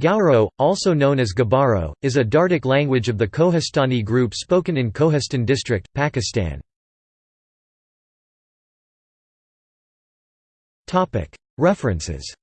Gauro, also known as Gabaro, is a Dardic language of the Kohistani group spoken in Kohistan district, Pakistan. References.